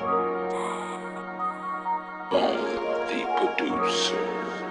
By the producer.